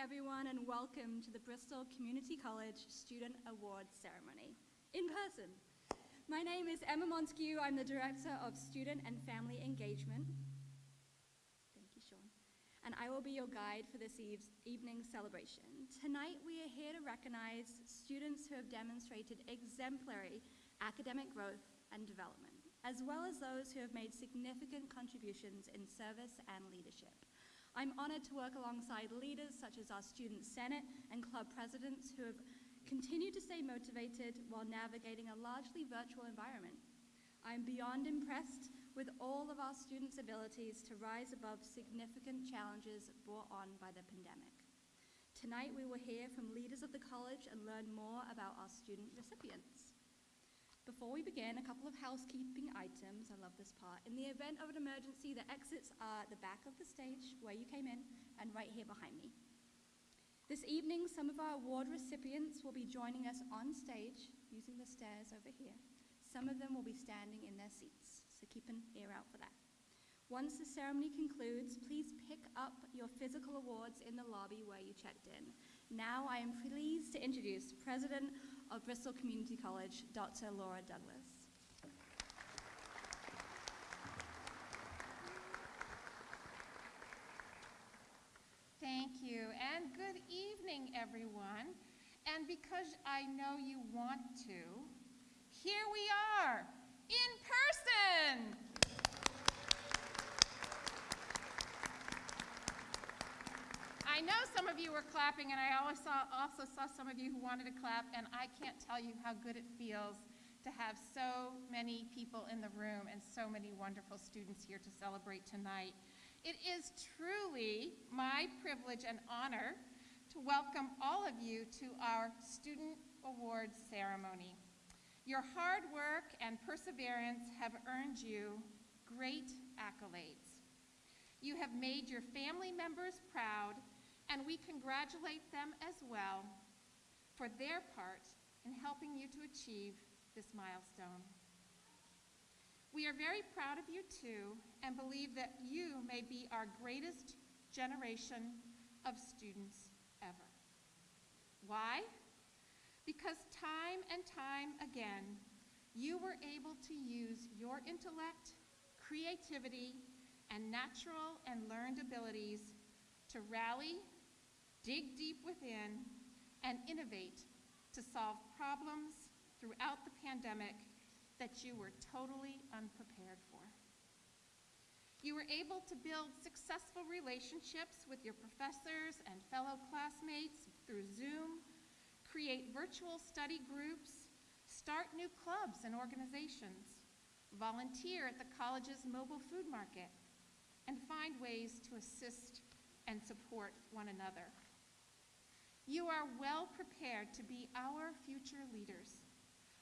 everyone, and welcome to the Bristol Community College Student Awards Ceremony in person. My name is Emma Montague. I'm the Director of Student and Family Engagement. Thank you, Sean. And I will be your guide for this eve's evening celebration. Tonight, we are here to recognize students who have demonstrated exemplary academic growth and development, as well as those who have made significant contributions in service and leadership. I'm honored to work alongside leaders such as our Student Senate and club presidents who have continued to stay motivated while navigating a largely virtual environment. I'm beyond impressed with all of our students' abilities to rise above significant challenges brought on by the pandemic. Tonight, we will hear from leaders of the college and learn more about our student recipients. Before we begin, a couple of housekeeping items. I love this part. In the event of an emergency, the exits are at the back of the stage where you came in and right here behind me. This evening, some of our award recipients will be joining us on stage using the stairs over here. Some of them will be standing in their seats, so keep an ear out for that. Once the ceremony concludes, please pick up your physical awards in the lobby where you checked in. Now I am pleased to introduce President of Bristol Community College, Dr. Laura Douglas. Thank you, and good evening, everyone. And because I know you want to, here we are, in person! I know some of you were clapping, and I also saw some of you who wanted to clap, and I can't tell you how good it feels to have so many people in the room and so many wonderful students here to celebrate tonight. It is truly my privilege and honor to welcome all of you to our Student Awards ceremony. Your hard work and perseverance have earned you great accolades. You have made your family members proud, and we congratulate them as well for their part in helping you to achieve this milestone. We are very proud of you too and believe that you may be our greatest generation of students ever. Why? Because time and time again, you were able to use your intellect, creativity, and natural and learned abilities to rally, dig deep within, and innovate to solve problems throughout the pandemic that you were totally unprepared for. You were able to build successful relationships with your professors and fellow classmates through Zoom, create virtual study groups, start new clubs and organizations, volunteer at the college's mobile food market, and find ways to assist and support one another. You are well prepared to be our future leaders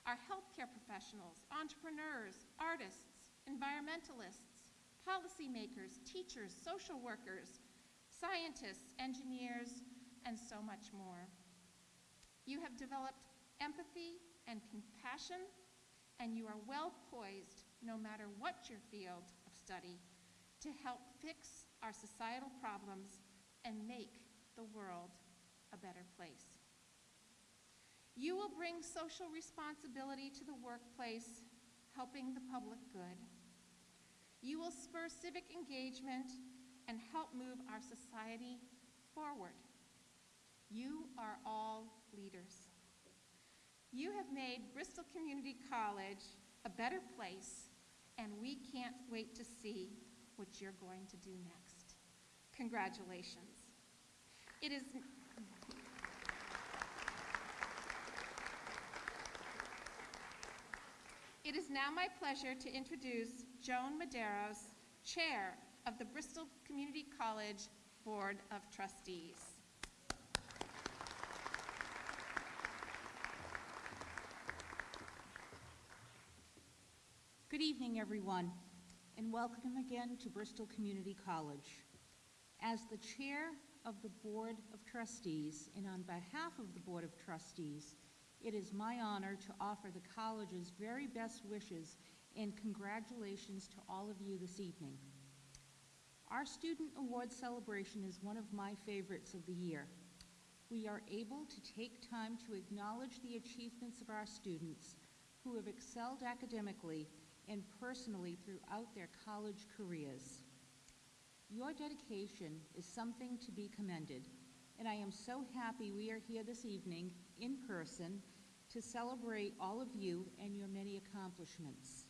our healthcare professionals, entrepreneurs, artists, environmentalists, policymakers, teachers, social workers, scientists, engineers, and so much more. You have developed empathy and compassion, and you are well poised, no matter what your field of study, to help fix our societal problems and make the world a better place. You will bring social responsibility to the workplace, helping the public good. You will spur civic engagement and help move our society forward. You are all leaders. You have made Bristol Community College a better place, and we can't wait to see what you're going to do next. Congratulations. It is It is now my pleasure to introduce Joan Medeiros, Chair of the Bristol Community College Board of Trustees. Good evening, everyone, and welcome again to Bristol Community College. As the Chair of the Board of Trustees, and on behalf of the Board of Trustees, it is my honor to offer the college's very best wishes and congratulations to all of you this evening. Our Student Award celebration is one of my favorites of the year. we are able to take time to acknowledge the achievements of our students who have excelled academically and personally throughout their college careers. Your dedication is something to be commended, and I am so happy we are here this evening in person to celebrate all of you and your many accomplishments.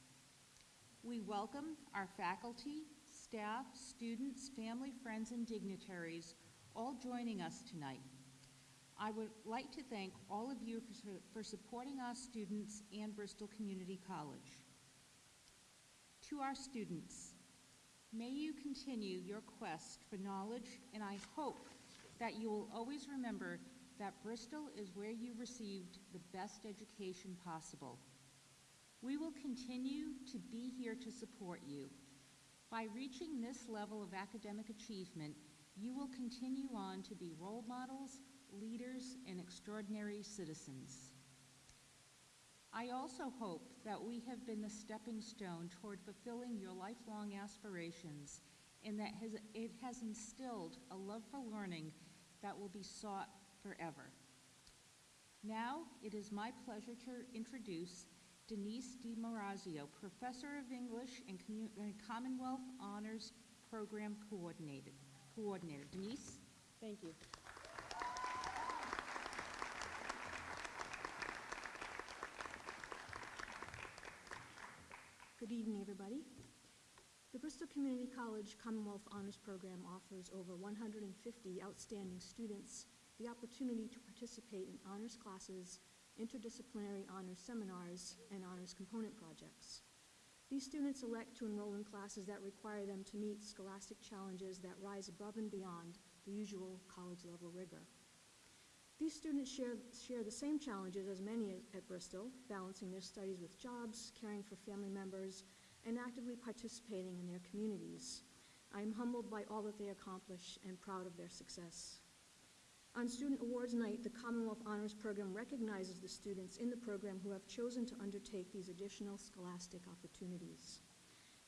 We welcome our faculty, staff, students, family, friends, and dignitaries all joining us tonight. I would like to thank all of you for, for supporting our students and Bristol Community College. To our students, may you continue your quest for knowledge, and I hope that you will always remember that Bristol is where you received the best education possible. We will continue to be here to support you. By reaching this level of academic achievement, you will continue on to be role models, leaders, and extraordinary citizens. I also hope that we have been the stepping stone toward fulfilling your lifelong aspirations and that has, it has instilled a love for learning that will be sought forever. Now, it is my pleasure to introduce Denise DiMarazio, Professor of English and Commonwealth Honors Program Coordinator. Coordinator. Denise? Thank you. Good evening, everybody. The Bristol Community College Commonwealth Honors Program offers over 150 outstanding students the opportunity to participate in honors classes, interdisciplinary honors seminars, and honors component projects. These students elect to enroll in classes that require them to meet scholastic challenges that rise above and beyond the usual college-level rigor. These students share, share the same challenges as many at, at Bristol, balancing their studies with jobs, caring for family members, and actively participating in their communities. I am humbled by all that they accomplish and proud of their success. On Student Awards Night, the Commonwealth Honors Program recognizes the students in the program who have chosen to undertake these additional scholastic opportunities.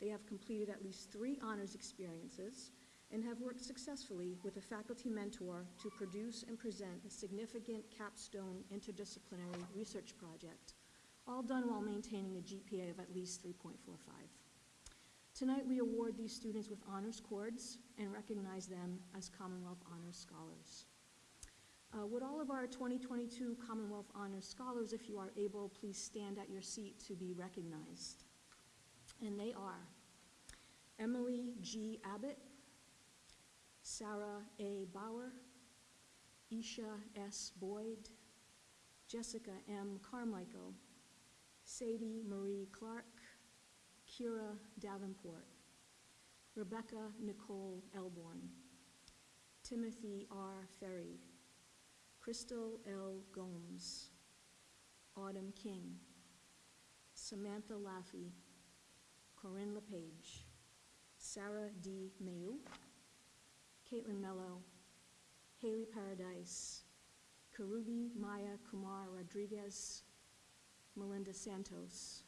They have completed at least three honors experiences and have worked successfully with a faculty mentor to produce and present a significant capstone interdisciplinary research project, all done while maintaining a GPA of at least 3.45. Tonight, we award these students with honors cords and recognize them as Commonwealth Honors Scholars. Uh, Would all of our 2022 Commonwealth Honors Scholars, if you are able, please stand at your seat to be recognized? And they are Emily G. Abbott, Sarah A. Bauer, Isha S. Boyd, Jessica M. Carmichael, Sadie Marie Clark, Kira Davenport, Rebecca Nicole Elborn, Timothy R. Ferry, Crystal L. Gomes, Autumn King, Samantha Laffey, Corinne LePage, Sarah D. Mayu, Caitlin Mello, Haley Paradise, Karubi Maya Kumar Rodriguez, Melinda Santos,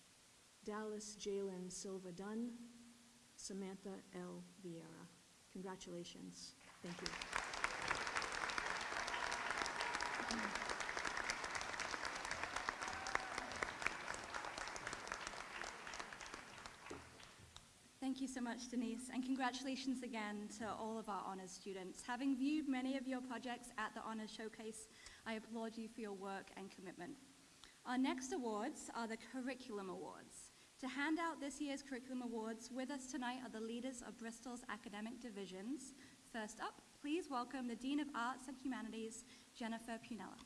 Dallas Jalen Silva Dunn, Samantha L. Vieira. Congratulations. Thank you. Thank you so much, Denise, and congratulations again to all of our honors students. Having viewed many of your projects at the Honors Showcase, I applaud you for your work and commitment. Our next awards are the Curriculum Awards. To hand out this year's Curriculum Awards, with us tonight are the leaders of Bristol's academic divisions. First up, please welcome the Dean of Arts and Humanities, Jennifer Punella.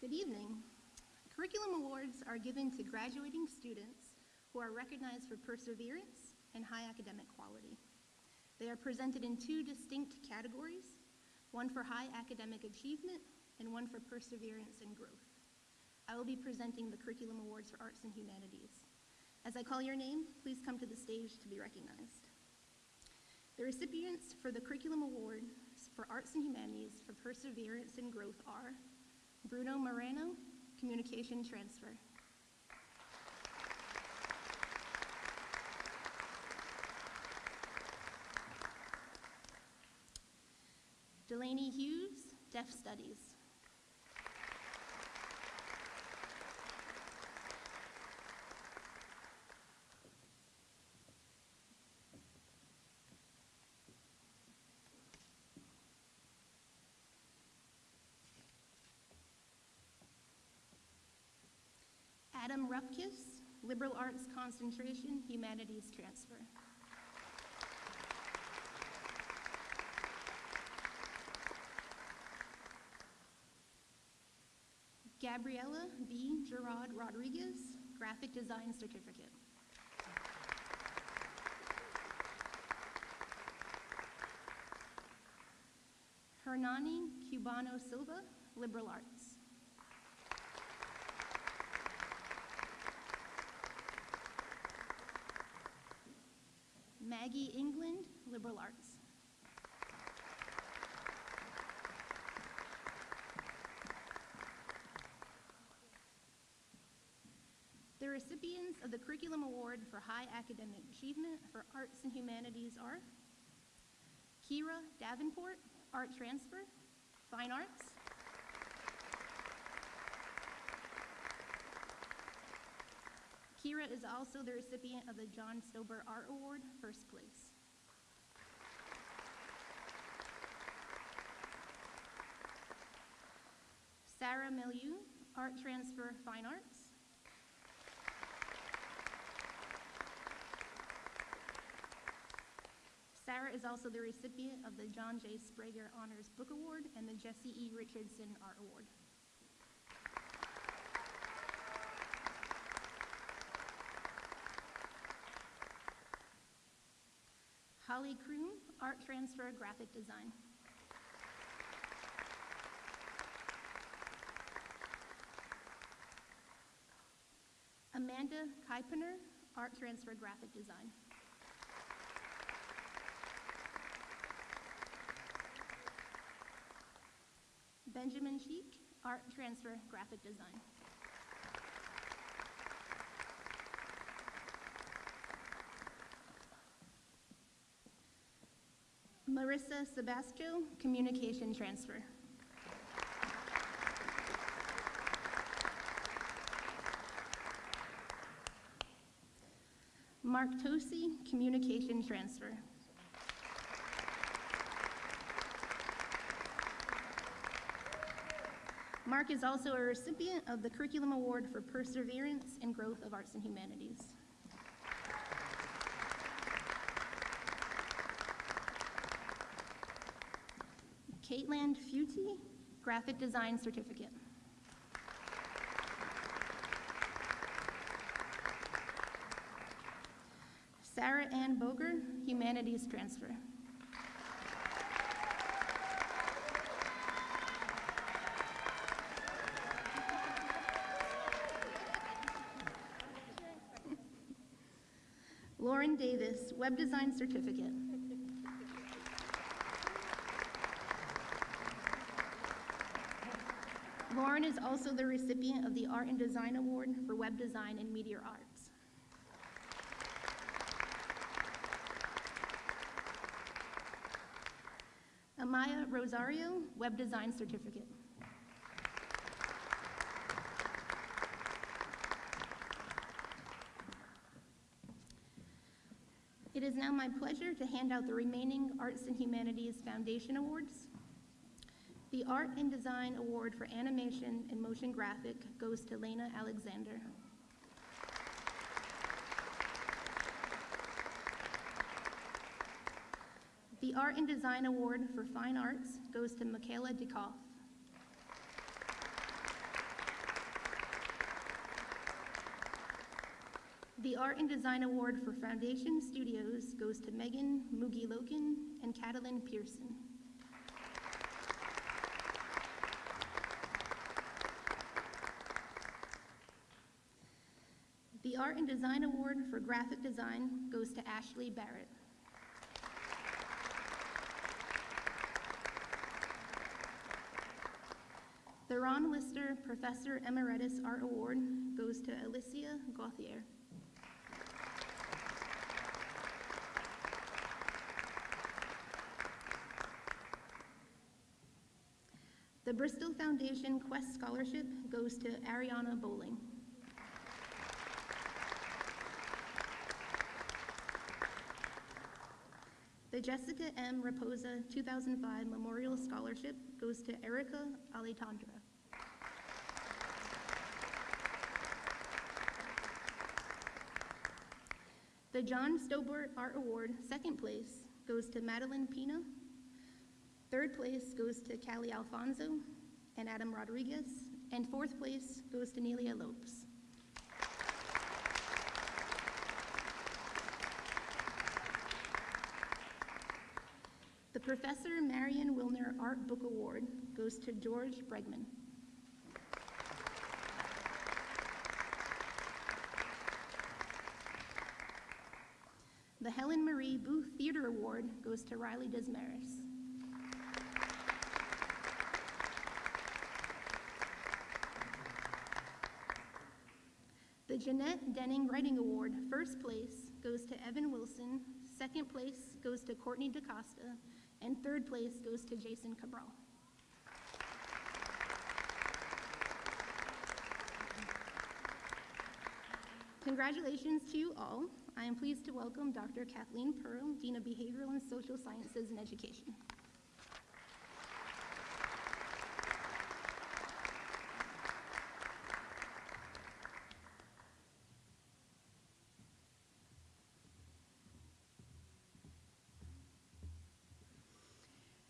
Good evening. Curriculum awards are given to graduating students who are recognized for perseverance and high academic quality. They are presented in two distinct categories, one for high academic achievement and one for perseverance and growth. I will be presenting the Curriculum Awards for Arts and Humanities. As I call your name, please come to the stage to be recognized. The recipients for the Curriculum Award for Arts and Humanities for Perseverance and Growth are Bruno Moreno, Communication Transfer. Delaney Hughes, Deaf Studies. Adam Rupkis, Liberal Arts Concentration, Humanities Transfer. Gabriella B. Gerard Rodriguez, Graphic Design Certificate. Hernani Cubano Silva, Liberal Arts. England, Liberal Arts. The recipients of the Curriculum Award for High Academic Achievement for Arts and Humanities are Kira Davenport, Art Transfer, Fine Arts. Kira is also the recipient of the John Stobart Art Award, first place. Sarah Milieu, Art Transfer, Fine Arts. Sarah is also the recipient of the John J. Sprager Honors Book Award and the Jesse E. Richardson Art Award. Holly Kroon, Art Transfer, Graphic Design. Amanda Kuipener, Art Transfer, Graphic Design. Benjamin Cheek, Art Transfer, Graphic Design. Marissa Sebastio, Communication Transfer. Mark Tosi, Communication Transfer. Mark is also a recipient of the Curriculum Award for Perseverance and Growth of Arts and Humanities. Caitlin Futi, Graphic Design Certificate. Sarah Ann Boger, Humanities Transfer. Lauren Davis, Web Design Certificate. Lauren is also the recipient of the Art and Design Award for Web Design and Media Arts. Amaya Rosario, Web Design Certificate. It is now my pleasure to hand out the remaining Arts and Humanities Foundation Awards. The Art and Design Award for Animation and Motion Graphic goes to Lena Alexander. The Art and Design Award for Fine Arts goes to Michaela DeKoff. The Art and Design Award for Foundation Studios goes to Megan Mugi Loken and Catalin Pearson. The Art and Design Award for Graphic Design goes to Ashley Barrett. The Ron Lister Professor Emeritus Art Award goes to Alicia Gauthier. The Bristol Foundation Quest Scholarship goes to Ariana Bowling. Jessica M. Raposa 2005 Memorial Scholarship goes to Erica Alejandra. The John Stobart Art Award, second place, goes to Madeline Pina. Third place goes to Callie Alfonso and Adam Rodriguez. And fourth place goes to Nelia Lopes. The Professor Marion Wilner Art Book Award goes to George Bregman. The Helen Marie Booth Theater Award goes to Riley Desmaris. The Jeanette Denning Writing Award, first place, goes to Evan Wilson, second place goes to Courtney DaCosta, and third place goes to Jason Cabral. Congratulations to you all. I am pleased to welcome Dr. Kathleen Pearl, Dean of Behavioral and Social Sciences and Education.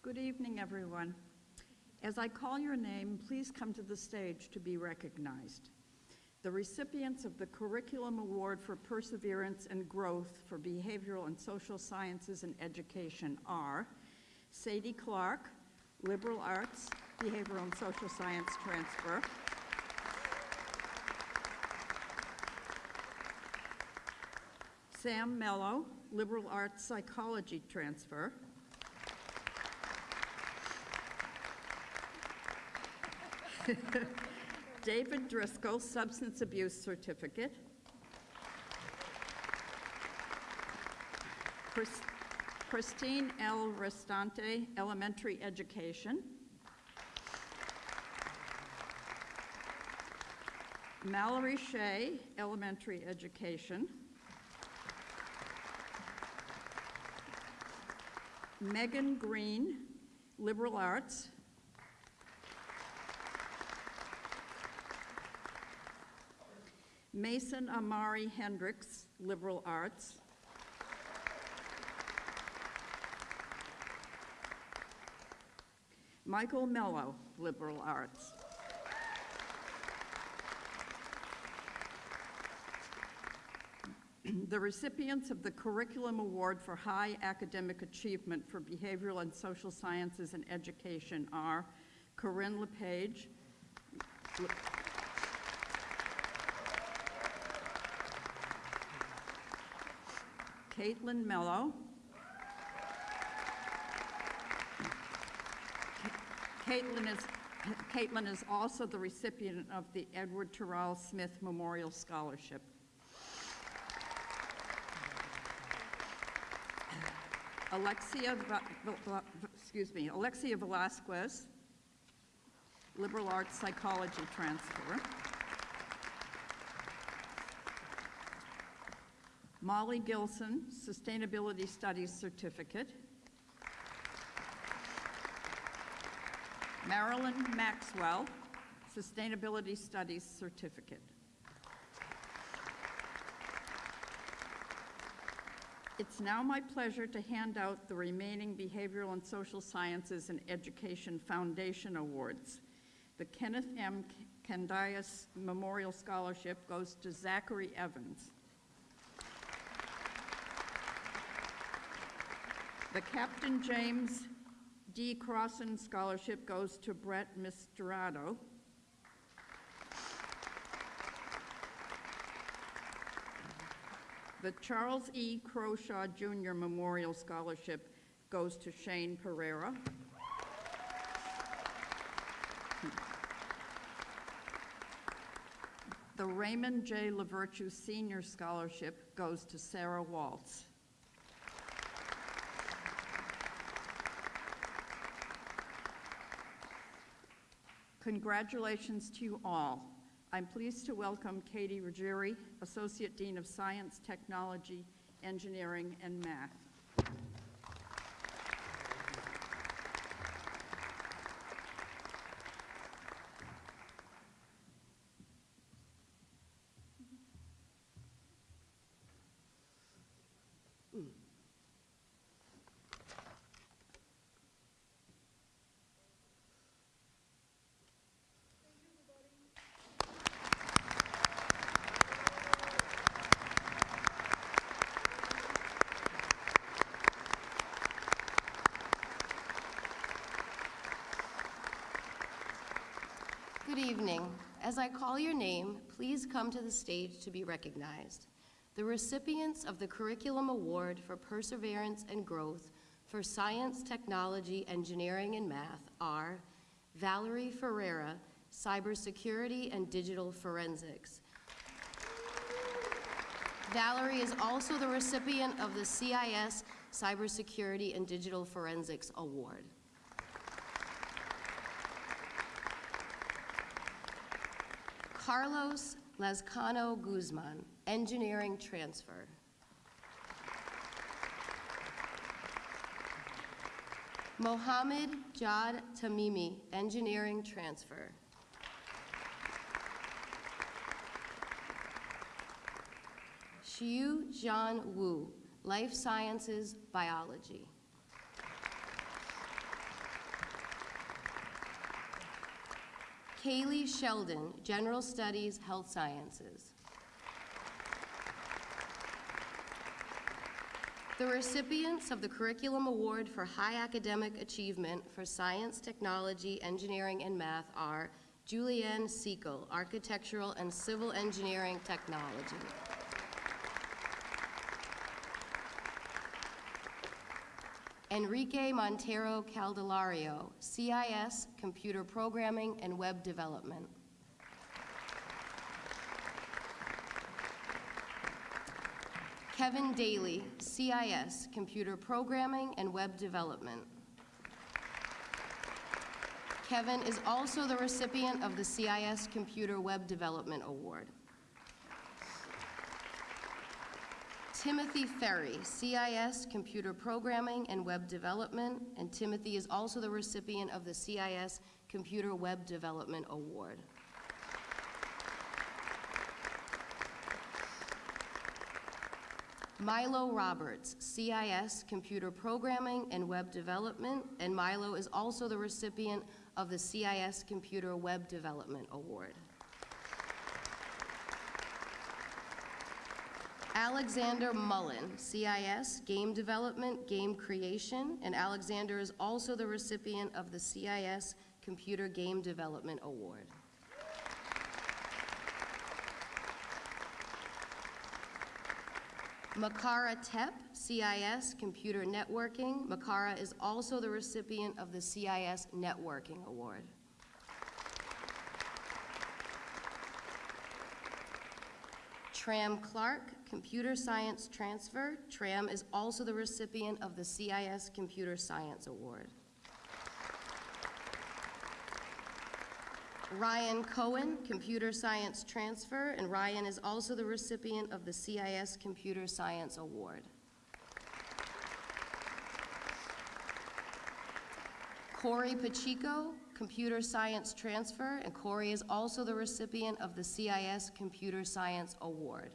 Good evening, everyone. As I call your name, please come to the stage to be recognized. The recipients of the Curriculum Award for Perseverance and Growth for Behavioral and Social Sciences and Education are Sadie Clark, Liberal Arts, Behavioral and Social Science Transfer. Sam Mello, Liberal Arts Psychology Transfer. David Driscoll, Substance Abuse Certificate. Chris- Christine L. Restante, Elementary Education. Mallory Shea, Elementary Education. Megan Green, Liberal Arts. Mason Amari Hendricks, Liberal Arts. Michael Mello, Liberal Arts. The recipients of the Curriculum Award for High Academic Achievement for Behavioral and Social Sciences and Education are Corinne LePage, Caitlin Mello. Caitlin is, Caitlin is also the recipient of the Edward Terrell Smith Memorial Scholarship. Alexia, excuse me, Alexia Velasquez, Liberal Arts Psychology Transfer. Molly Gilson, Sustainability Studies Certificate. Marilyn Maxwell, Sustainability Studies Certificate. It's now my pleasure to hand out the remaining Behavioral and Social Sciences and Education Foundation Awards. The Kenneth M. Candias Memorial Scholarship goes to Zachary Evans. The Captain James D. Crossan Scholarship goes to Brett Mistrato. The Charles E. Croshaw Jr. Memorial Scholarship goes to Shane Pereira. The Raymond J. LaVirtue Senior Scholarship goes to Sarah Waltz. Congratulations to you all. I'm pleased to welcome Katie Ruggieri, Associate Dean of Science, Technology, Engineering, and Math. Good evening. As I call your name, please come to the stage to be recognized. The recipients of the Curriculum Award for Perseverance and Growth for Science, Technology, Engineering, and Math are Valerie Ferreira, Cybersecurity and Digital Forensics. Valerie is also the recipient of the CIS Cybersecurity and Digital Forensics Award. Carlos Lazcano Guzman, Engineering Transfer. Mohammed Jad Tamimi, Engineering Transfer. Xiu Zhan Wu, Life Sciences Biology. Kaylee Sheldon, General Studies, Health Sciences. The recipients of the Curriculum Award for High Academic Achievement for Science, Technology, Engineering, and Math are Julianne Segal, Architectural and Civil Engineering Technology. Enrique Montero Caldelario, CIS, Computer Programming and Web Development. Kevin Daly, CIS, Computer Programming and Web Development. Kevin is also the recipient of the CIS Computer Web Development Award. Timothy Ferry, CIS Computer Programming and Web Development, and Timothy is also the recipient of the CIS Computer Web Development Award. Milo Roberts, CIS Computer Programming and Web Development, and Milo is also the recipient of the CIS Computer Web Development Award. Alexander Mullen, CIS, Game Development, Game Creation, and Alexander is also the recipient of the CIS Computer Game Development Award. Makara Tep, CIS, Computer Networking. Makara is also the recipient of the CIS Networking Award. Tram Clark, Computer Science Transfer. Tram is also the recipient of the CIS Computer Science Award. Ryan Cohen, Computer Science Transfer, and Ryan is also the recipient of the CIS Computer Science Award. Corey Pacheco, Computer Science Transfer, and Corey is also the recipient of the CIS Computer Science Award.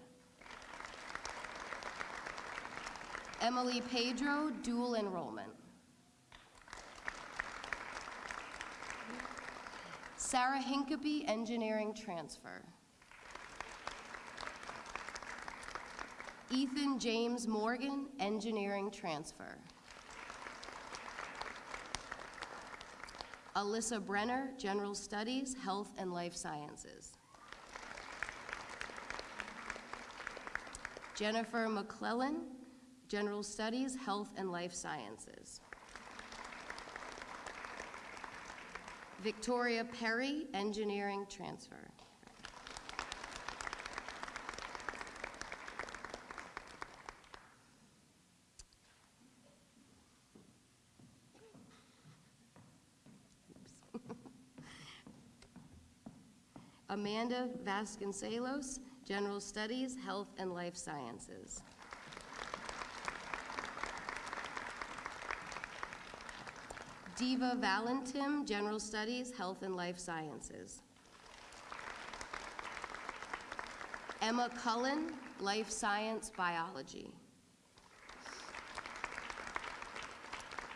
Emily Pedro, dual enrollment. Sarah Hinkapy, engineering transfer. Ethan James Morgan, engineering transfer. Alyssa Brenner, general studies, health and life sciences. Jennifer McClellan, general studies, health and life sciences. Victoria Perry, engineering transfer. Amanda Vasconcelos, General Studies, Health and Life Sciences. Diva Valentim, General Studies, Health and Life Sciences. Emma Cullen, Life Science Biology.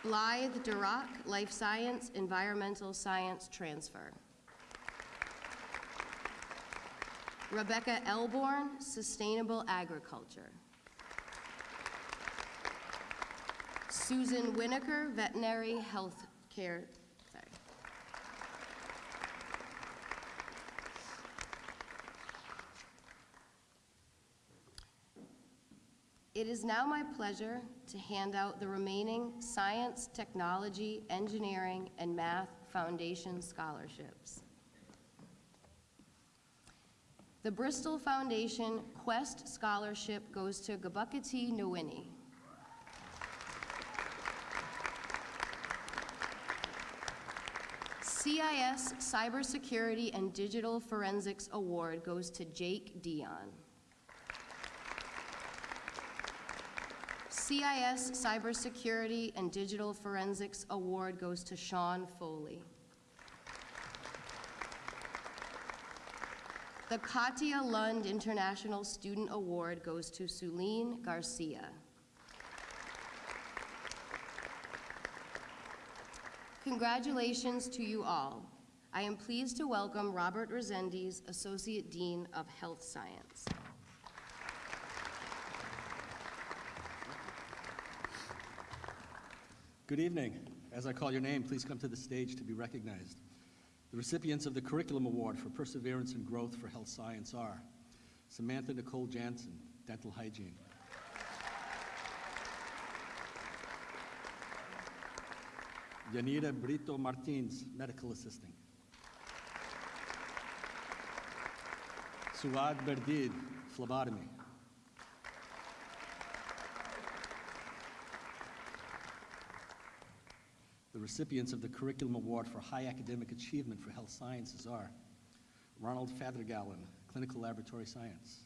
Blythe Durock, Life Science, Environmental Science Transfer. Rebecca Elborn, Sustainable Agriculture. Susan Winokur, Veterinary Health Care, sorry. It is now my pleasure to hand out the remaining Science, Technology, Engineering, and Math Foundation scholarships. The Bristol Foundation Quest Scholarship goes to Gabukati Nwini. CIS Cybersecurity and Digital Forensics Award goes to Jake Dion. CIS Cybersecurity and Digital Forensics Award goes to Sean Foley. The Katia Lund International Student Award goes to Suline Garcia. Congratulations to you all. I am pleased to welcome Robert Resendes, Associate Dean of Health Science. Good evening. As I call your name, please come to the stage to be recognized. The recipients of the Curriculum Award for Perseverance and Growth for Health Science are Samantha Nicole Jansen, Dental Hygiene. Yanira Brito Martins, Medical Assisting. Suad Berdid, Phlebotomy. The recipients of the Curriculum Award for High Academic Achievement for Health Sciences are Ronald Fathergallen, Clinical Laboratory Science.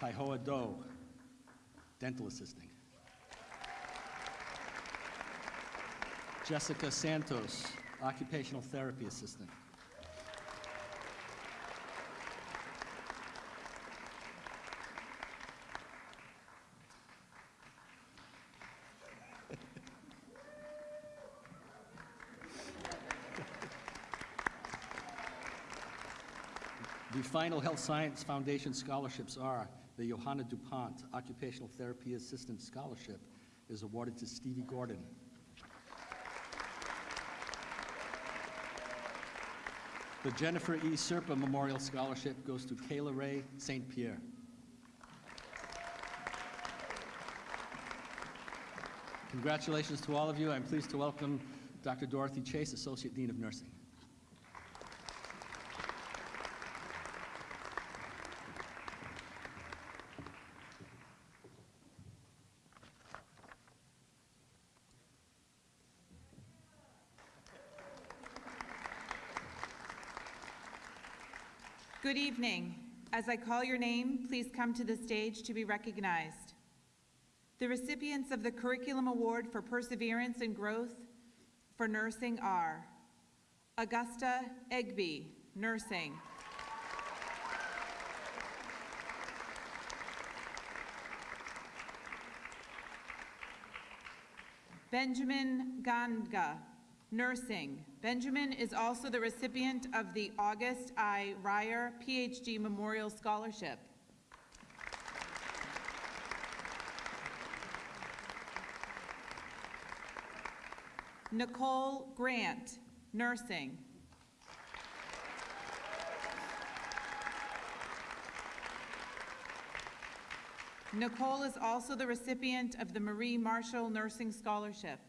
Taihoa Doe, Dental Assisting. Jessica Santos, Occupational Therapy Assistant. The final Health Science Foundation scholarships are the Johanna DuPont Occupational Therapy Assistant Scholarship is awarded to Stevie Gordon. The Jennifer E. Serpa Memorial Scholarship goes to Kayla Ray St. Pierre. Congratulations to all of you. I'm pleased to welcome Dr. Dorothy Chase, Associate Dean of Nursing. Good evening. As I call your name, please come to the stage to be recognized. The recipients of the Curriculum Award for Perseverance and Growth for Nursing are Augusta Egby, Nursing. Benjamin Ganga, Nursing. Benjamin is also the recipient of the August I. Ryer PhD Memorial Scholarship. Nicole Grant, Nursing. Nicole is also the recipient of the Marie Marshall Nursing Scholarship.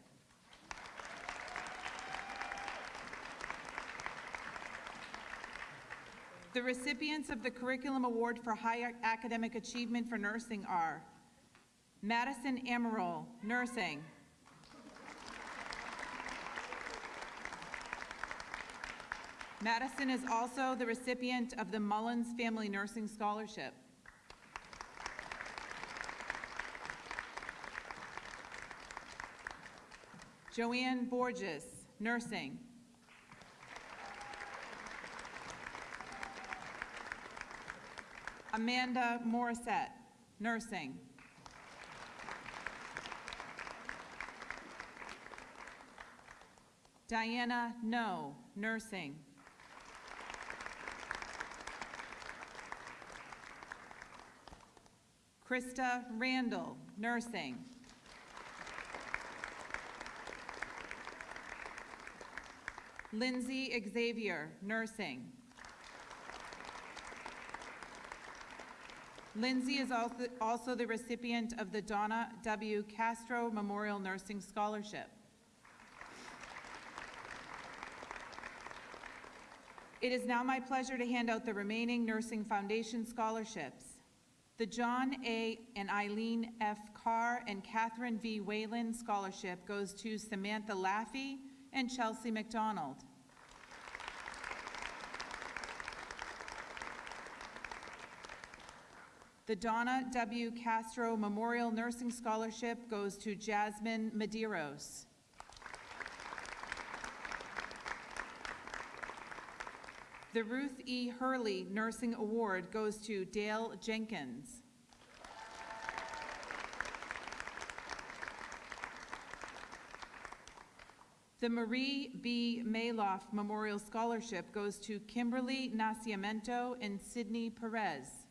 The recipients of the Curriculum Award for High Academic Achievement for Nursing are Madison Amaral, Nursing. Madison is also the recipient of the Mullins Family Nursing Scholarship. Joanne Borges, Nursing. Amanda Morissette, nursing. Diana No, nursing. Krista Randall, nursing. Lindsay Xavier, nursing. Lindsay is also, the recipient of the Donna W. Castro Memorial Nursing Scholarship. It is now my pleasure to hand out the remaining Nursing Foundation scholarships. The John A. and Eileen F. Carr and Catherine V. Whalen Scholarship goes to Samantha Laffey and Chelsea McDonald. The Donna W. Castro Memorial Nursing Scholarship goes to Jasmine Medeiros. The Ruth E. Hurley Nursing Award goes to Dale Jenkins. The Marie B. Mayloff Memorial Scholarship goes to Kimberly Nascimento and Sydney Perez.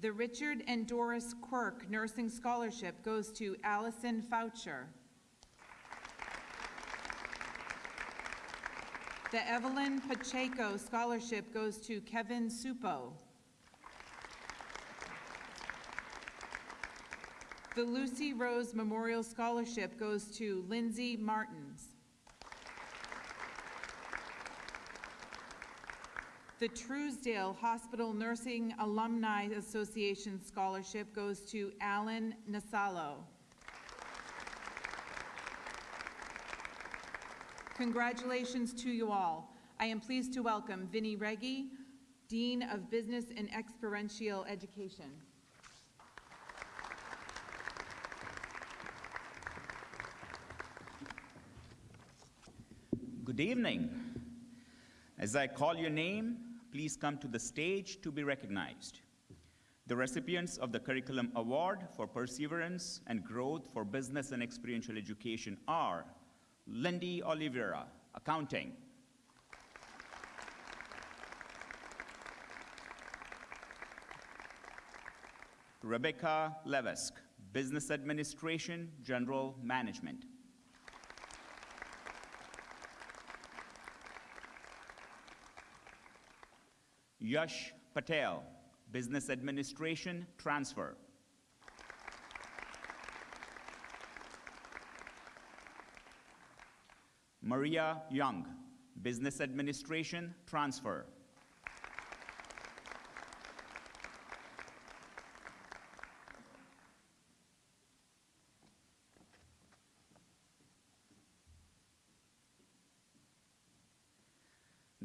The Richard and Doris Quirk Nursing Scholarship goes to Allison Foucher. The Evelyn Pacheco Scholarship goes to Kevin Supo. The Lucy Rose Memorial Scholarship goes to Lindsay Martins. The Truesdale Hospital Nursing Alumni Association Scholarship goes to Alan Nasalo. Congratulations to you all. I am pleased to welcome Vinnie Reggie, Dean of Business and Experiential Education. Good evening. As I call your name, please come to the stage to be recognized. The recipients of the Curriculum Award for Perseverance and Growth for Business and Experiential Education are Lindy Oliveira, Accounting. Rebecca Levesque, Business Administration, General Management. Yash Patel, Business Administration, Transfer. Maria Young, Business Administration, Transfer.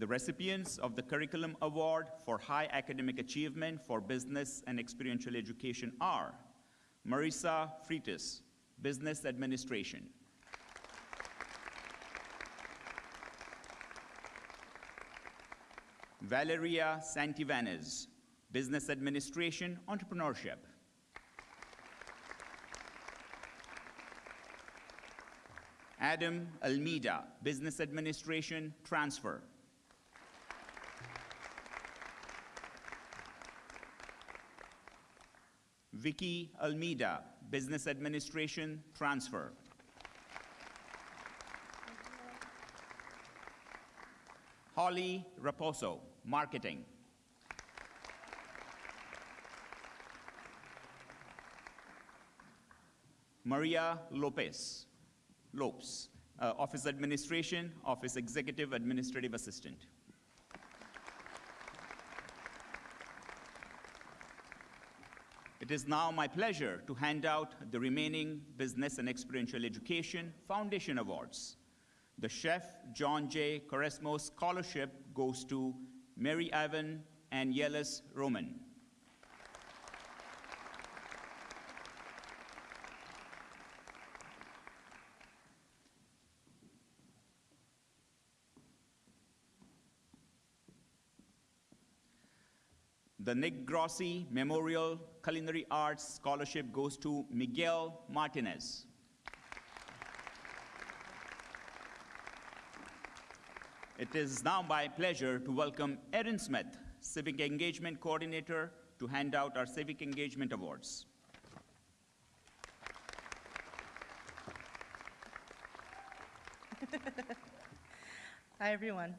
The recipients of the Curriculum Award for High Academic Achievement for Business and Experiential Education are Marisa Freitas, Business Administration. Valeria Santivanes, Business Administration, Entrepreneurship. Adam Almeida, Business Administration, Transfer. Vicky Almeida, Business Administration, Transfer. Holly Raposo, Marketing. Maria Lopez, Lopes, uh, Office Administration, Office Executive Administrative It is now my pleasure to hand out the remaining Business and Experiential Education Foundation Awards. The Chef John J. Koresmo Scholarship goes to Mary Ivan and Yelis Roman. The Nick Grossi Memorial Culinary Arts Scholarship goes to Miguel Martinez. It is now my pleasure to welcome Erin Smith, Civic Engagement Coordinator, to hand out our Civic Engagement Awards. Hi, everyone.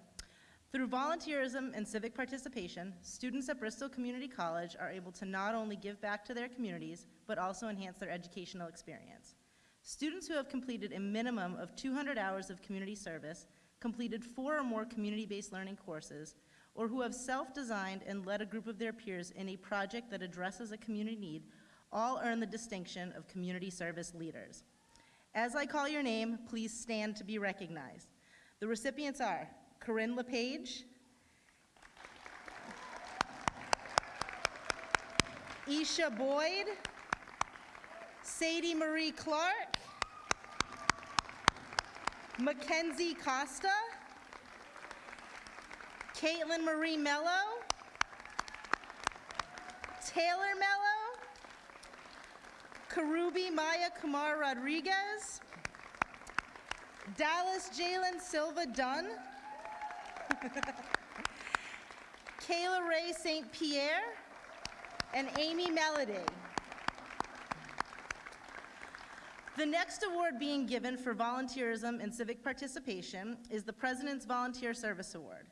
Through volunteerism and civic participation, students at Bristol Community College are able to not only give back to their communities, but also enhance their educational experience. Students who have completed a minimum of 200 hours of community service, completed four or more community-based learning courses, or who have self-designed and led a group of their peers in a project that addresses a community need, all earn the distinction of community service leaders. As I call your name, please stand to be recognized. The recipients are Corinne LePage, Isha Boyd, Sadie Marie Clark, Mackenzie Costa, Caitlin Marie Mello, Taylor Mello, Karubi Maya Kumar Rodriguez, Dallas Jalen Silva Dunn, Kayla Ray St. Pierre, and Amy Melody. The next award being given for volunteerism and civic participation is the President's Volunteer Service Award.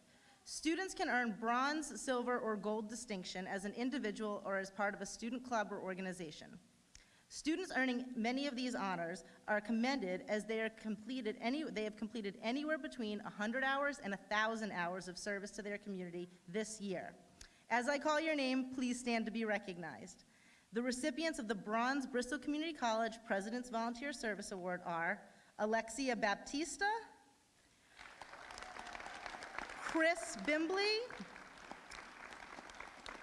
Students can earn bronze, silver, or gold distinction as an individual or as part of a student club or organization. Students earning many of these honors are commended as they are completed any, they have completed anywhere between 100 hours and 1,000 hours of service to their community this year. As I call your name, please stand to be recognized. The recipients of the Bronze Bristol Community College President's Volunteer Service Award are Alexia Baptista, Chris Bimbley,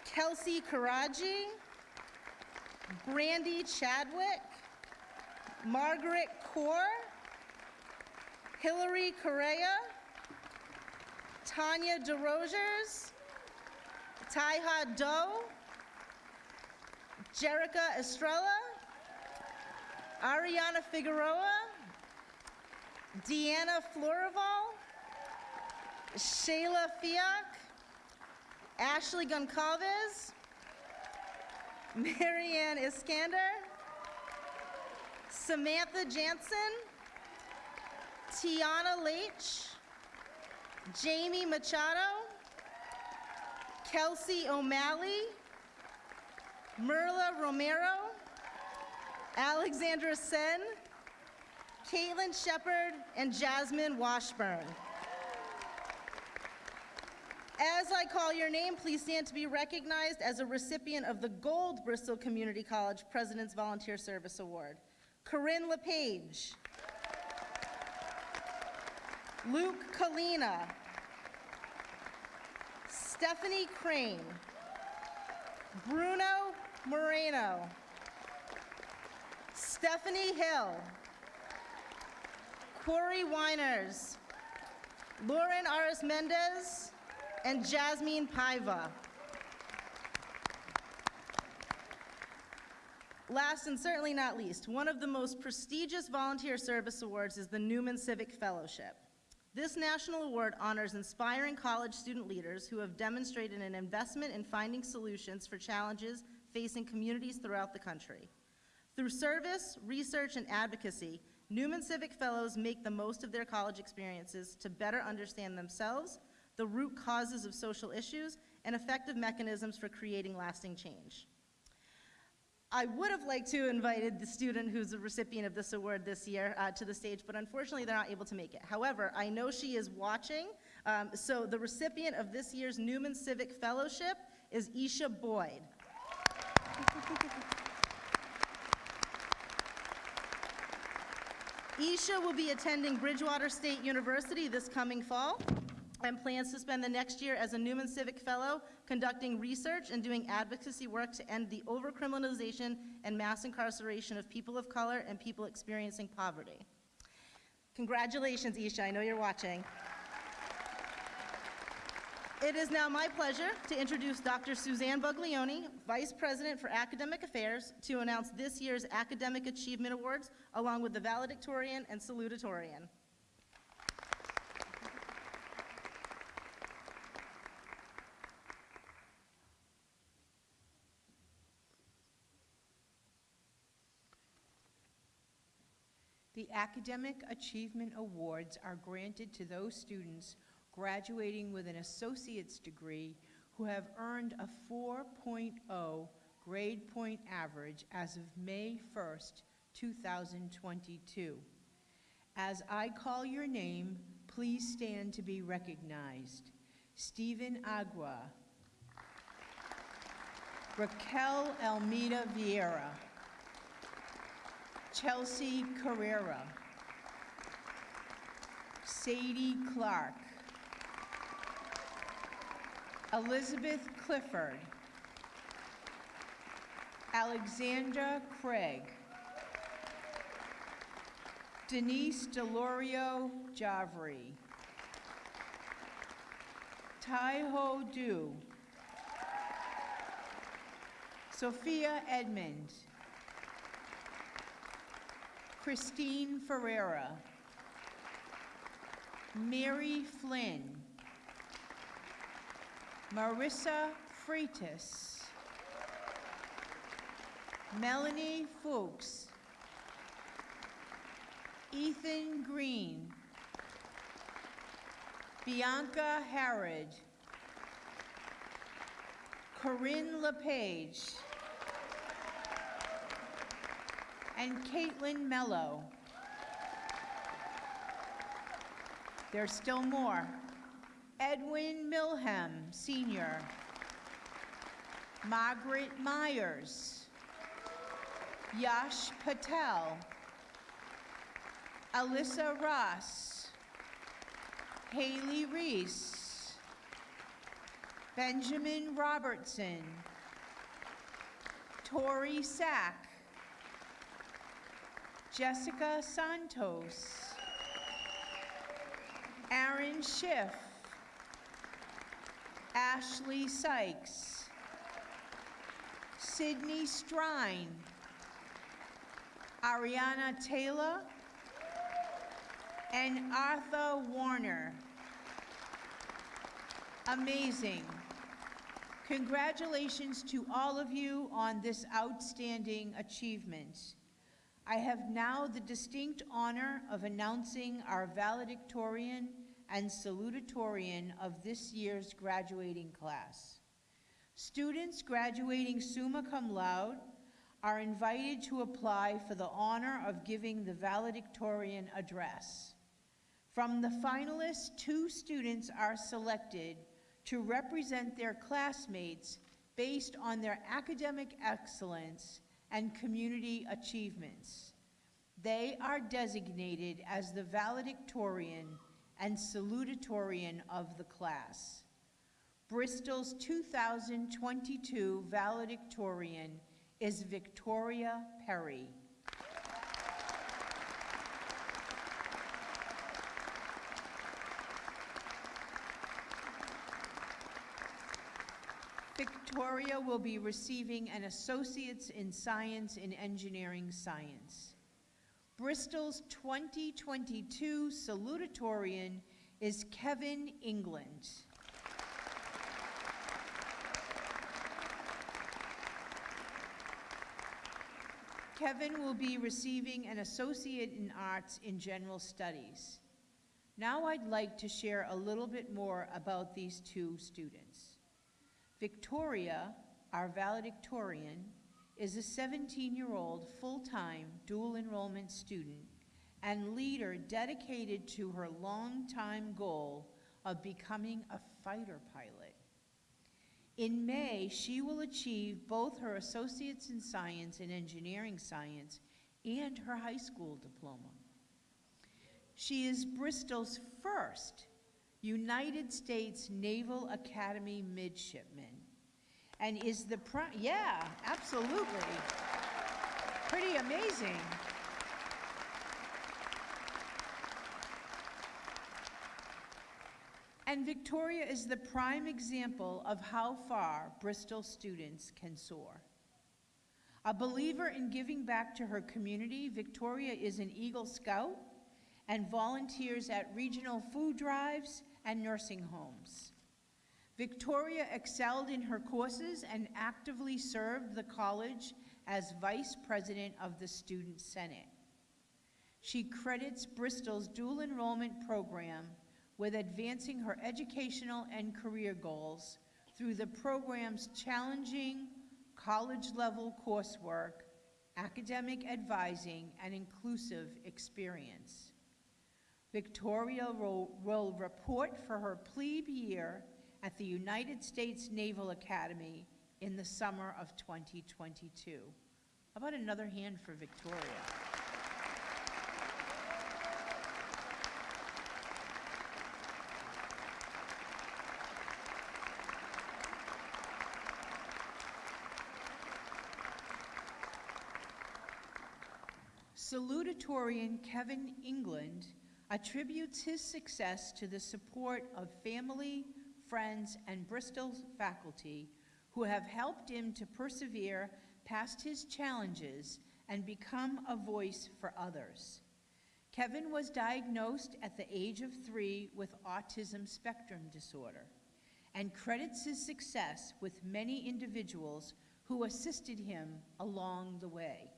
Kelsey Karaji, Brandy Chadwick, Margaret Kaur, Hillary Correa, Tanya DeRogers, Taiha Doe, Jerica Estrella, Ariana Figueroa, Deanna Florival, Shayla Fiak, Ashley Goncalves, Marianne Iskander, Samantha Jansen, Tiana Leach, Jamie Machado, Kelsey O'Malley, Merla Romero, Alexandra Sen, Caitlin Shepard, and Jasmine Washburn. As I call your name, please stand to be recognized as a recipient of the Gold Bristol Community College President's Volunteer Service Award. Corinne LePage. Luke Kalina. Stephanie Crane. Bruno Moreno. Stephanie Hill. Corey Winers. Lauren Aris Mendez and Jasmine Paiva. Last and certainly not least, one of the most prestigious volunteer service awards is the Newman Civic Fellowship. This national award honors inspiring college student leaders who have demonstrated an investment in finding solutions for challenges facing communities throughout the country. Through service, research, and advocacy, Newman Civic Fellows make the most of their college experiences to better understand themselves, the root causes of social issues, and effective mechanisms for creating lasting change. I would have liked to have invited the student who's the recipient of this award this year uh, to the stage, but unfortunately they're not able to make it. However, I know she is watching, um, so the recipient of this year's Newman Civic Fellowship is Isha Boyd. Isha will be attending Bridgewater State University this coming fall and plans to spend the next year as a Newman Civic Fellow, conducting research and doing advocacy work to end the overcriminalization and mass incarceration of people of color and people experiencing poverty. Congratulations, Isha, I know you're watching. It is now my pleasure to introduce Dr. Suzanne Buglioni, Vice President for Academic Affairs, to announce this year's Academic Achievement Awards, along with the valedictorian and salutatorian. The Academic Achievement Awards are granted to those students graduating with an associate's degree who have earned a 4.0 grade point average as of May 1st, 2022. As I call your name, please stand to be recognized. Stephen Agua. Raquel Almeida Vieira. Chelsea Carrera. Sadie Clark. Elizabeth Clifford. Alexandra Craig. Denise Delorio Javri. Taiho Du. Sophia Edmond. Christine Ferreira. Mary Flynn. Marissa Freitas. Melanie Fuchs. Ethan Green. Bianca Harrod. Corinne LePage. And Caitlin Mello. There's still more. Edwin Milham, Sr. Margaret Myers. Yash Patel. Alyssa Ross. Haley Reese. Benjamin Robertson. Tori Sack. Jessica Santos. Aaron Schiff. Ashley Sykes. Sydney Strine. Ariana Taylor. And Arthur Warner. Amazing. Congratulations to all of you on this outstanding achievement. I have now the distinct honor of announcing our valedictorian and salutatorian of this year's graduating class. Students graduating summa cum laude are invited to apply for the honor of giving the valedictorian address. From the finalists, two students are selected to represent their classmates based on their academic excellence and community achievements. They are designated as the valedictorian and salutatorian of the class. Bristol's 2022 valedictorian is Victoria Perry. Victoria will be receiving an Associate's in Science in Engineering Science. Bristol's 2022 salutatorian is Kevin England. Kevin will be receiving an Associate in Arts in General Studies. Now I'd like to share a little bit more about these two students. Victoria, our valedictorian, is a 17-year-old full-time dual enrollment student and leader dedicated to her long-time goal of becoming a fighter pilot. In May, she will achieve both her Associates in Science and Engineering Science and her high school diploma. She is Bristol's first United States Naval Academy midshipman and is the pri, yeah, absolutely. Pretty amazing. And Victoria is the prime example of how far Bristol students can soar. A believer in giving back to her community, Victoria is an Eagle Scout and volunteers at regional food drives and nursing homes. Victoria excelled in her courses and actively served the college as vice president of the Student Senate. She credits Bristol's dual enrollment program with advancing her educational and career goals through the program's challenging college-level coursework, academic advising, and inclusive experience. Victoria will, will report for her plebe year at the United States Naval Academy in the summer of 2022. How about another hand for Victoria? Salutatorian Kevin England attributes his success to the support of family, friends, and Bristol faculty who have helped him to persevere past his challenges and become a voice for others. Kevin was diagnosed at the age of three with autism spectrum disorder and credits his success with many individuals who assisted him along the way.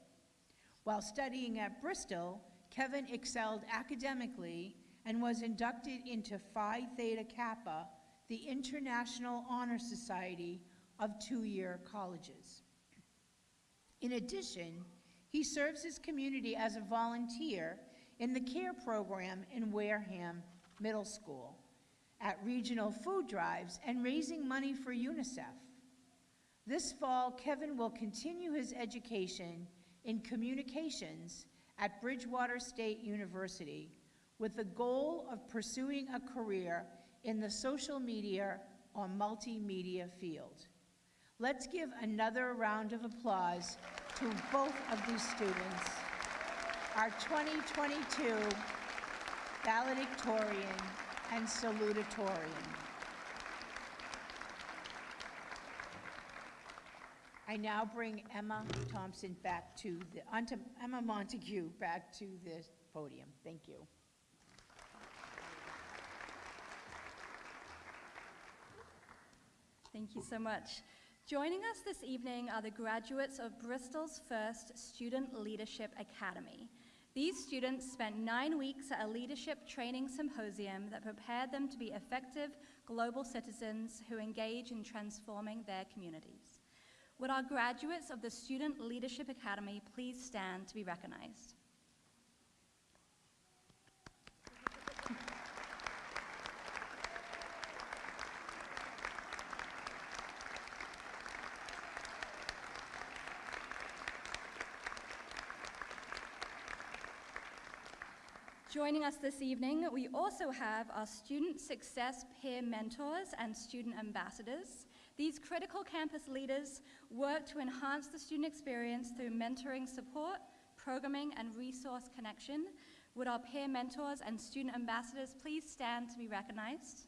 While studying at Bristol, Kevin excelled academically and was inducted into Phi Theta Kappa, the International Honor Society of two-year colleges. In addition, he serves his community as a volunteer in the CARE program in Wareham Middle School, at regional food drives, and raising money for UNICEF. This fall, Kevin will continue his education in communications at Bridgewater State University with the goal of pursuing a career in the social media or multimedia field. Let's give another round of applause to both of these students, our 2022 valedictorian and salutatorian. I now bring Emma Thompson back to the, onto Emma Montague back to the podium. Thank you. Thank you so much. Joining us this evening are the graduates of Bristol's first Student Leadership Academy. These students spent nine weeks at a leadership training symposium that prepared them to be effective global citizens who engage in transforming their communities. Would our graduates of the Student Leadership Academy please stand to be recognized? Joining us this evening, we also have our Student Success Peer Mentors and Student Ambassadors. These critical campus leaders work to enhance the student experience through mentoring support, programming, and resource connection. Would our peer mentors and student ambassadors please stand to be recognized?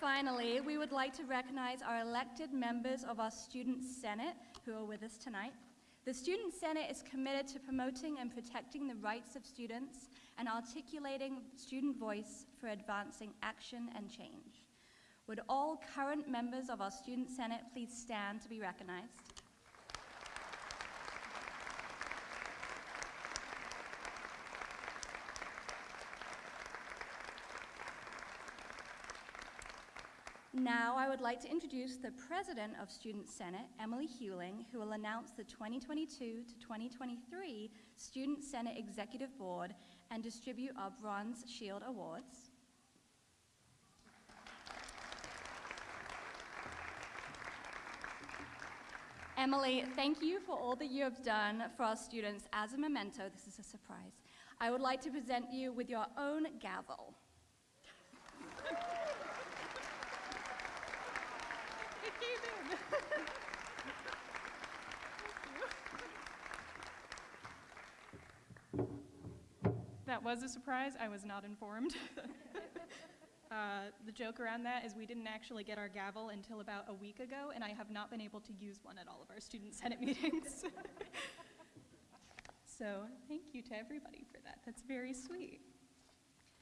Finally, we would like to recognize our elected members of our Student Senate who are with us tonight. The Student Senate is committed to promoting and protecting the rights of students and articulating student voice for advancing action and change. Would all current members of our Student Senate please stand to be recognized? Now, I would like to introduce the President of Student Senate, Emily Hewling, who will announce the 2022 to 2023 Student Senate Executive Board and distribute our Bronze Shield Awards. Emily, thank you for all that you have done for our students. As a memento, this is a surprise. I would like to present you with your own gavel. That was a surprise. I was not informed. uh, the joke around that is we didn't actually get our gavel until about a week ago, and I have not been able to use one at all of our student senate meetings. so thank you to everybody for that. That's very sweet.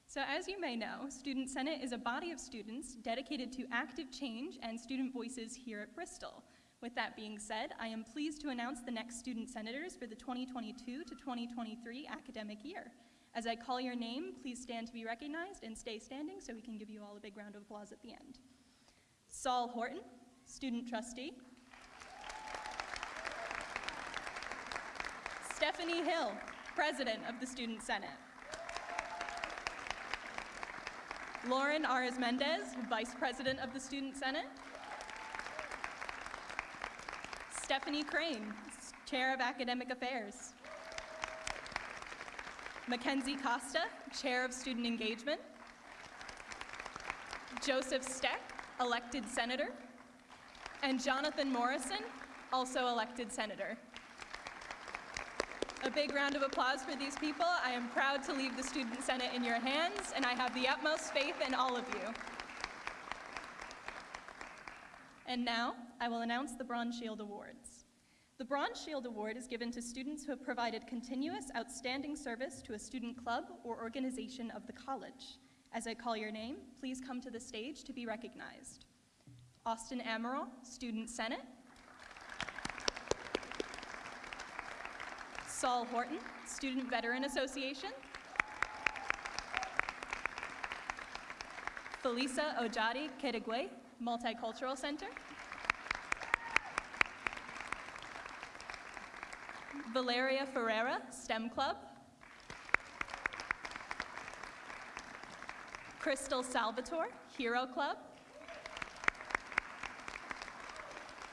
So as you may know, Student Senate is a body of students dedicated to active change and student voices here at Bristol. With that being said, I am pleased to announce the next student senators for the 2022 to 2023 academic year. As I call your name, please stand to be recognized and stay standing so we can give you all a big round of applause at the end. Saul Horton, student trustee. Stephanie Hill, president of the Student Senate. Lauren Ares Mendez, vice president of the Student Senate. Stephanie Crane, chair of academic affairs. Mackenzie Costa, Chair of Student Engagement. Joseph Steck, elected Senator. And Jonathan Morrison, also elected Senator. A big round of applause for these people. I am proud to leave the Student Senate in your hands, and I have the utmost faith in all of you. And now, I will announce the Bronze Shield Awards. The Bronze Shield Award is given to students who have provided continuous outstanding service to a student club or organization of the college. As I call your name, please come to the stage to be recognized. Austin Amaral, Student Senate. Saul Horton, Student Veteran Association. Felisa Ojadi Kedegwe, Multicultural Center. Valeria Ferreira, STEM Club. Crystal Salvatore, Hero Club.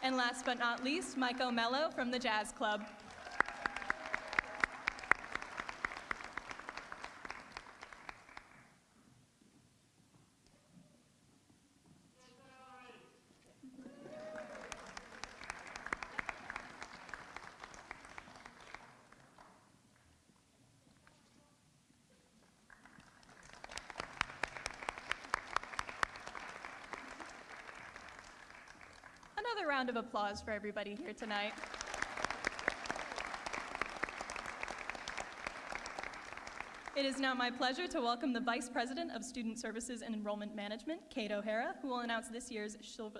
And last but not least, Mike O'Mello from the Jazz Club. Another round of applause for everybody here tonight. It is now my pleasure to welcome the Vice President of Student Services and Enrollment Management, Kate O'Hara, who will announce this year's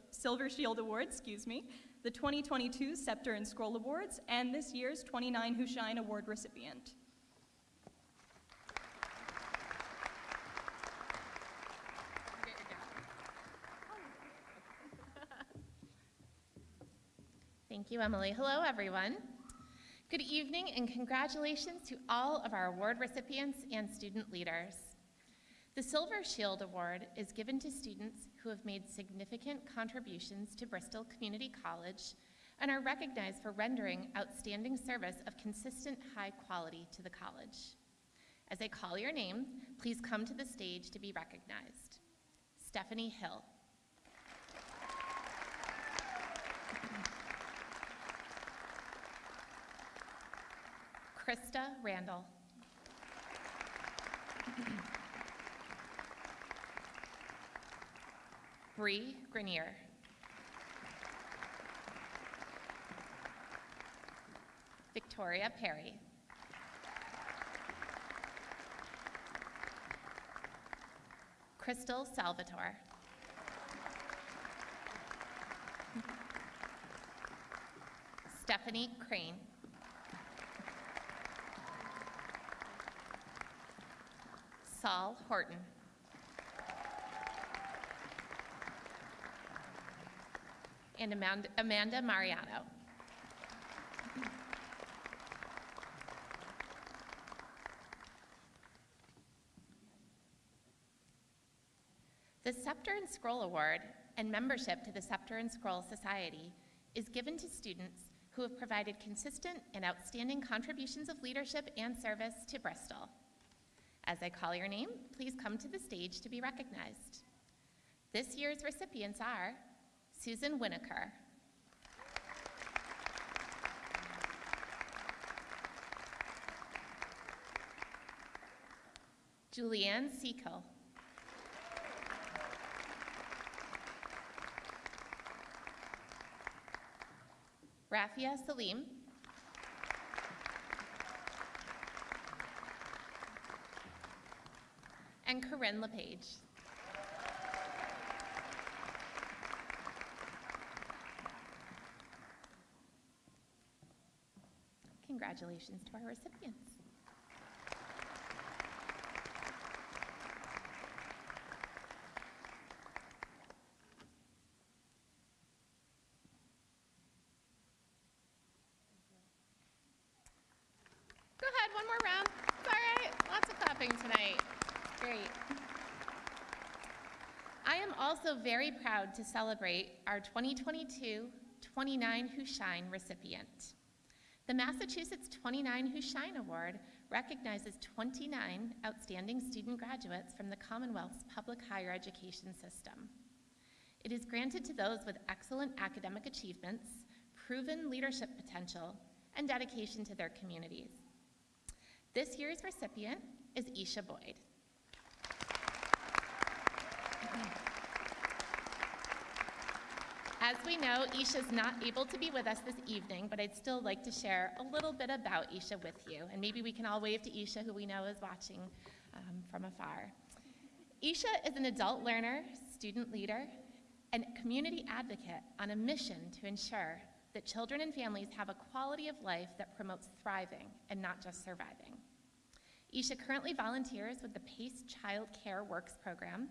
Silver Shield Award, excuse me, the 2022 Scepter and Scroll Awards, and this year's 29 Who Shine Award recipient. Thank you, Emily. Hello, everyone. Good evening and congratulations to all of our award recipients and student leaders. The Silver Shield Award is given to students who have made significant contributions to Bristol Community College and are recognized for rendering outstanding service of consistent high quality to the college. As I call your name, please come to the stage to be recognized. Stephanie Hill. Krista Randall. Bree Grenier. Victoria Perry. Crystal Salvatore. Stephanie Crane. Saul Horton. and Amanda Amanda Mariano. The Scepter and Scroll Award and membership to the Scepter and Scroll Society is given to students who have provided consistent and outstanding contributions of leadership and service to Bristol. As I call your name, please come to the stage to be recognized. This year's recipients are Susan Winokur, Julianne Seakill, Rafia Salim, Corinne LePage. Congratulations to our recipients. Go ahead, one more round. It's all right. Lots of clapping tonight. Great. I am also very proud to celebrate our 2022 29 Who Shine recipient. The Massachusetts 29 Who Shine Award recognizes 29 outstanding student graduates from the Commonwealth's public higher education system. It is granted to those with excellent academic achievements, proven leadership potential, and dedication to their communities. This year's recipient is Isha Boyd. We know, Isha's not able to be with us this evening, but I'd still like to share a little bit about Isha with you, and maybe we can all wave to Isha, who we know is watching um, from afar. Isha is an adult learner, student leader, and community advocate on a mission to ensure that children and families have a quality of life that promotes thriving and not just surviving. Isha currently volunteers with the PACE Child Care Works Program,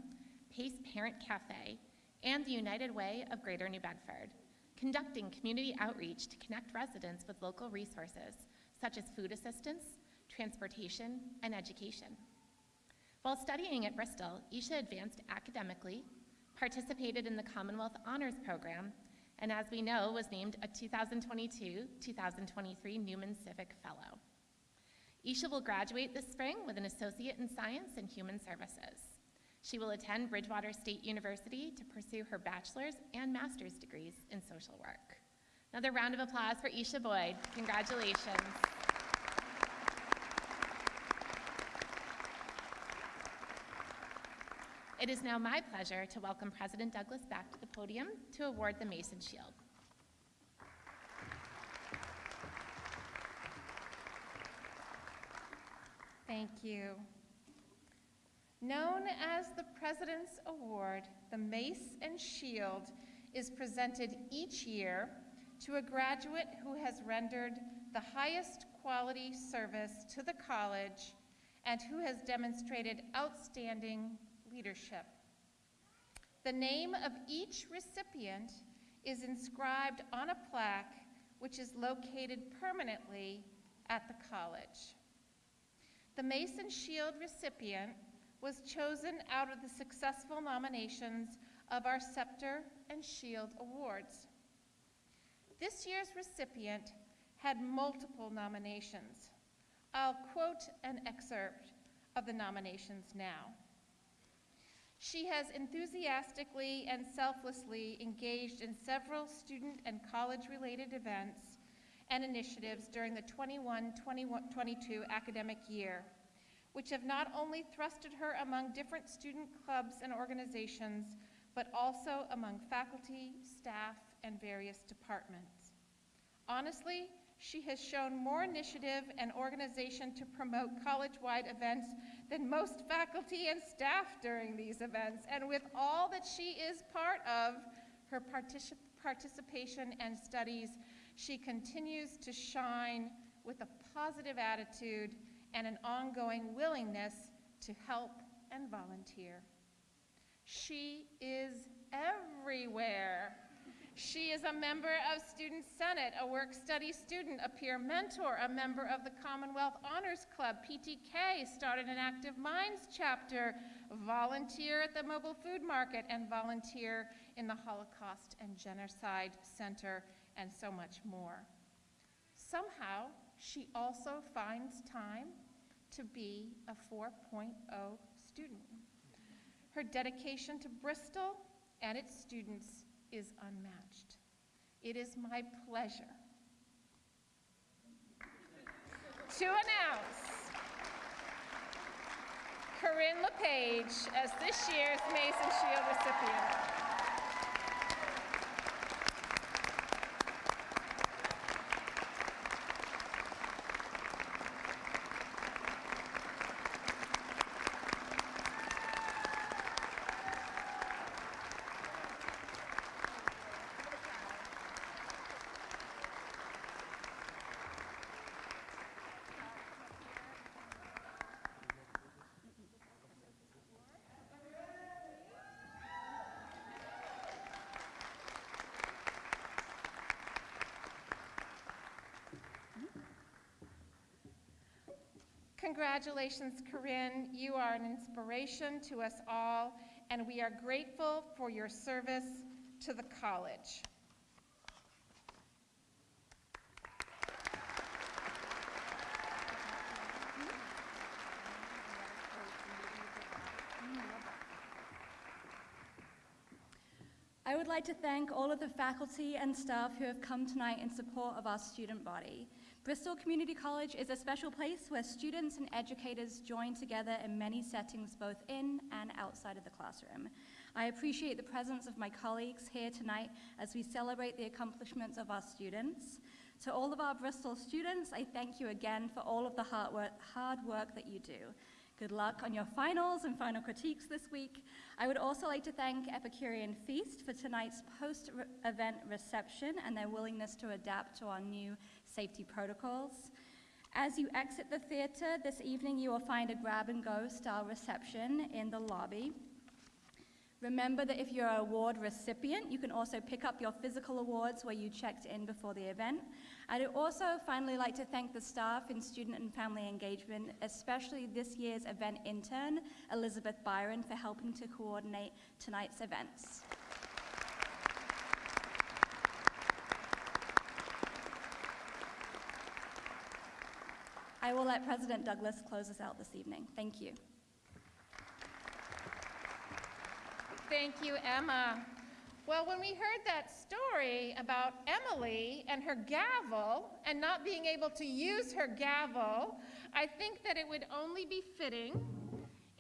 PACE Parent Cafe, and the United Way of Greater New Bedford, conducting community outreach to connect residents with local resources such as food assistance, transportation, and education. While studying at Bristol, Isha advanced academically, participated in the Commonwealth Honors Program, and as we know, was named a 2022-2023 Newman Civic Fellow. Isha will graduate this spring with an Associate in Science and Human Services. She will attend Bridgewater State University to pursue her bachelor's and master's degrees in social work. Another round of applause for Isha Boyd. Congratulations. It is now my pleasure to welcome President Douglas back to the podium to award the Mace and Shield. Thank you. Known as the President's Award, the Mace and Shield is presented each year to a graduate who has rendered the highest quality service to the college and who has demonstrated outstanding leadership. The name of each recipient is inscribed on a plaque which is located permanently at the college. The Mace and Shield recipient was chosen out of the successful nominations of our Scepter and Shield Awards. This year's recipient had multiple nominations. I'll quote an excerpt of the nominations now. She has enthusiastically and selflessly engaged in several student and college-related events and initiatives during the 21-22 academic year, which have not only thrusted her among different student clubs and organizations, but also among faculty, staff, and various departments. Honestly, she has shown more initiative and organization to promote college-wide events than most faculty and staff during these events. And with all that she is part of, her particip participation and studies, she continues to shine with a positive attitude and an ongoing willingness to help and volunteer. She is everywhere. She is a member of Student Senate, a work-study student, a peer mentor, a member of the Commonwealth Honors Club, PTK, started an Active Minds chapter, volunteer at the Mobile Food Market, and volunteer in the Holocaust and Genocide Center, and so much more. Somehow, she also finds time to be a 4.0 student. Her dedication to Bristol and its students is unmatched. It is my pleasure to announce Corinne LePage as this year's Mace and Shield recipient. Congratulations, Corinne. You are an inspiration to us all, and we are grateful for your service to the college. I would like to thank all of the faculty and staff who have come tonight in support of our student body. Bristol Community College is a special place where students and educators join together in many settings both in and outside of the classroom. I appreciate the presence of my colleagues here tonight as we celebrate the accomplishments of our students. To all of our Bristol students, I thank you again for all of the hard work, hard work that you do. Good luck on your finals and final critiques this week. I would also like to thank Epicurean Feast for tonight's post-event reception and their willingness to adapt to our new safety protocols. As you exit the theater this evening, you will find a grab-and-go style reception in the lobby. Remember that if you're an award recipient, you can also pick up your physical awards where you checked in before the event. I'd also finally like to thank the staff in student and family engagement, especially this year's event intern, Elizabeth Byron, for helping to coordinate tonight's events. I will let President Douglas close us out this evening. Thank you. Thank you, Emma. Well, when we heard that story about Emily and her gavel and not being able to use her gavel, I think that it would only be fitting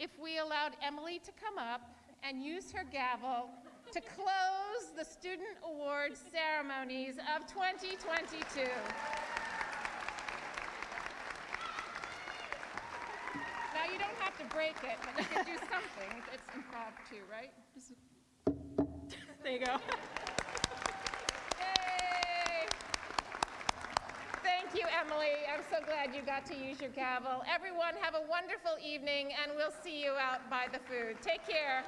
if we allowed Emily to come up and use her gavel to close the Student Awards ceremonies of 2022. You don't have to break it, but you can do something. It's improv too, right? Just- There you go. Yay! Thank you, Emily. I'm so glad you got to use your gavel. Everyone, have a wonderful evening, and we'll see you out by the food. Take care.